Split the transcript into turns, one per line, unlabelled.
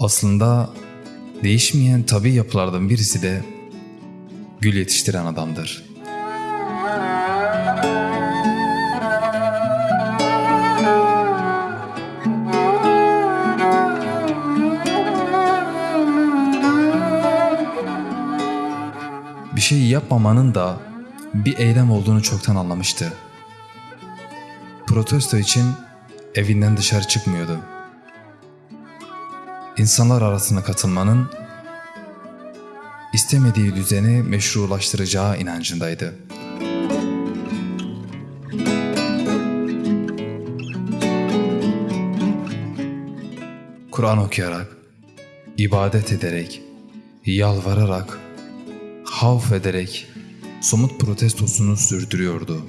Aslında değişmeyen tabi yapılardan birisi de gül yetiştiren adamdır. Bir şey yapmamanın da bir eylem olduğunu çoktan anlamıştı. Protesto için evinden dışarı çıkmıyordu. İnsanlar arasına katılmanın istemediği düzeni meşrulaştıracağı inancındaydı. Kur'an okuyarak, ibadet ederek, yalvararak, havf ederek somut protestosunu sürdürüyordu.